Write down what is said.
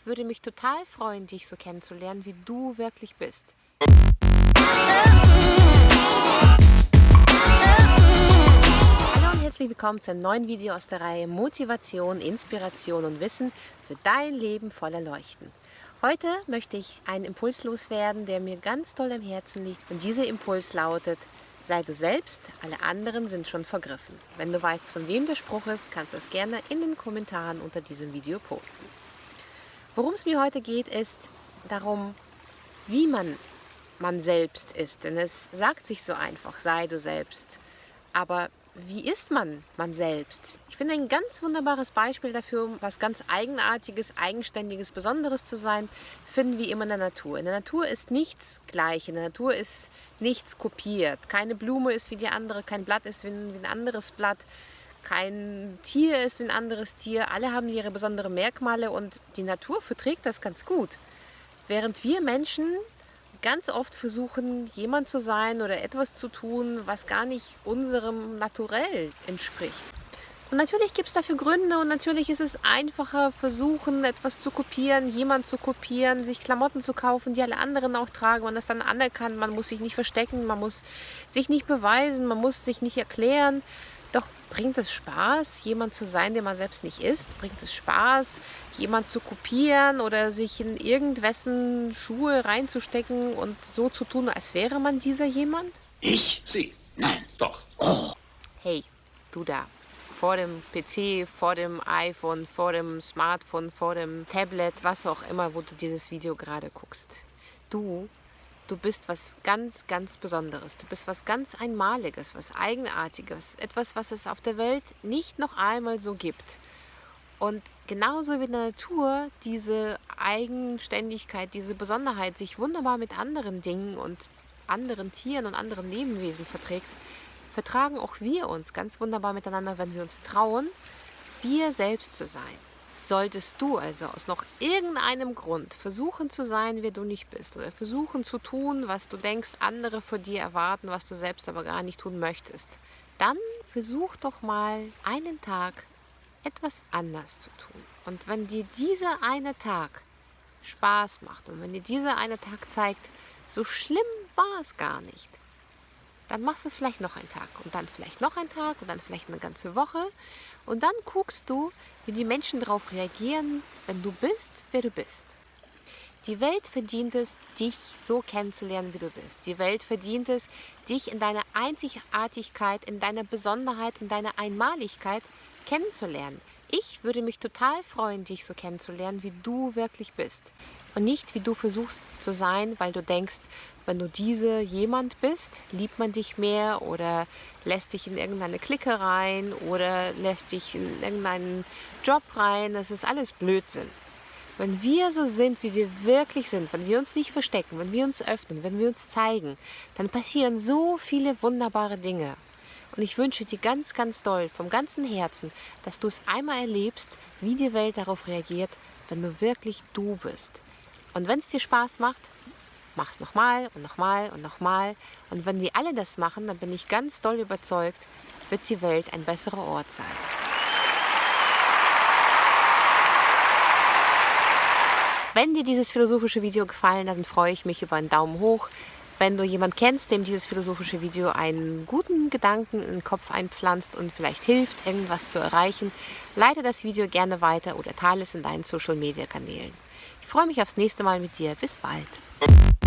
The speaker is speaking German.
Ich würde mich total freuen, dich so kennenzulernen, wie du wirklich bist. Hallo und herzlich willkommen zu einem neuen Video aus der Reihe Motivation, Inspiration und Wissen für dein Leben voller Leuchten. Heute möchte ich einen Impuls loswerden, der mir ganz toll am Herzen liegt. Und dieser Impuls lautet, sei du selbst, alle anderen sind schon vergriffen. Wenn du weißt, von wem der Spruch ist, kannst du es gerne in den Kommentaren unter diesem Video posten. Worum es mir heute geht, ist darum, wie man man selbst ist. Denn es sagt sich so einfach, sei du selbst. Aber wie ist man man selbst? Ich finde ein ganz wunderbares Beispiel dafür, was ganz Eigenartiges, Eigenständiges, Besonderes zu sein, finden wir immer in der Natur. In der Natur ist nichts gleich, in der Natur ist nichts kopiert. Keine Blume ist wie die andere, kein Blatt ist wie ein anderes Blatt, kein Tier ist wie ein anderes Tier. Alle haben ihre besonderen Merkmale und die Natur verträgt das ganz gut. Während wir Menschen ganz oft versuchen, jemand zu sein oder etwas zu tun, was gar nicht unserem Naturell entspricht. Und natürlich gibt es dafür Gründe und natürlich ist es einfacher, versuchen, etwas zu kopieren, jemand zu kopieren, sich Klamotten zu kaufen, die alle anderen auch tragen, man das dann anerkannt, man muss sich nicht verstecken, man muss sich nicht beweisen, man muss sich nicht erklären. Doch bringt es Spaß, jemand zu sein, der man selbst nicht ist? Bringt es Spaß, jemand zu kopieren oder sich in irgendwessen Schuhe reinzustecken und so zu tun, als wäre man dieser jemand? Ich? Sie? Nein. Doch. Oh. Hey, du da. Vor dem PC, vor dem iPhone, vor dem Smartphone, vor dem Tablet, was auch immer, wo du dieses Video gerade guckst. Du Du bist was ganz, ganz Besonderes. Du bist was ganz Einmaliges, was Eigenartiges. Etwas, was es auf der Welt nicht noch einmal so gibt. Und genauso wie in der Natur diese Eigenständigkeit, diese Besonderheit sich wunderbar mit anderen Dingen und anderen Tieren und anderen Lebewesen verträgt, vertragen auch wir uns ganz wunderbar miteinander, wenn wir uns trauen, wir selbst zu sein. Solltest du also aus noch irgendeinem Grund versuchen zu sein, wer du nicht bist oder versuchen zu tun, was du denkst, andere von dir erwarten, was du selbst aber gar nicht tun möchtest, dann versuch doch mal einen Tag etwas anders zu tun. Und wenn dir dieser eine Tag Spaß macht und wenn dir dieser eine Tag zeigt, so schlimm war es gar nicht, dann machst du es vielleicht noch einen Tag und dann vielleicht noch einen Tag und dann vielleicht eine ganze Woche. Und dann guckst du, wie die Menschen darauf reagieren, wenn du bist, wer du bist. Die Welt verdient es, dich so kennenzulernen, wie du bist. Die Welt verdient es, dich in deiner Einzigartigkeit, in deiner Besonderheit, in deiner Einmaligkeit kennenzulernen. Ich würde mich total freuen, dich so kennenzulernen, wie du wirklich bist. Und nicht, wie du versuchst zu sein, weil du denkst, wenn du diese jemand bist, liebt man dich mehr oder lässt dich in irgendeine Clique rein oder lässt dich in irgendeinen Job rein. Das ist alles Blödsinn. Wenn wir so sind, wie wir wirklich sind, wenn wir uns nicht verstecken, wenn wir uns öffnen, wenn wir uns zeigen, dann passieren so viele wunderbare Dinge. Und ich wünsche dir ganz, ganz doll, vom ganzen Herzen, dass du es einmal erlebst, wie die Welt darauf reagiert, wenn du wirklich du bist. Und wenn es dir Spaß macht, mach es nochmal und nochmal und nochmal. Und wenn wir alle das machen, dann bin ich ganz doll überzeugt, wird die Welt ein besserer Ort sein. Wenn dir dieses philosophische Video gefallen hat, dann freue ich mich über einen Daumen hoch. Wenn du jemanden kennst, dem dieses philosophische Video einen guten Gedanken in den Kopf einpflanzt und vielleicht hilft, irgendwas zu erreichen, leite das Video gerne weiter oder teile es in deinen Social-Media-Kanälen. Ich freue mich aufs nächste Mal mit dir. Bis bald.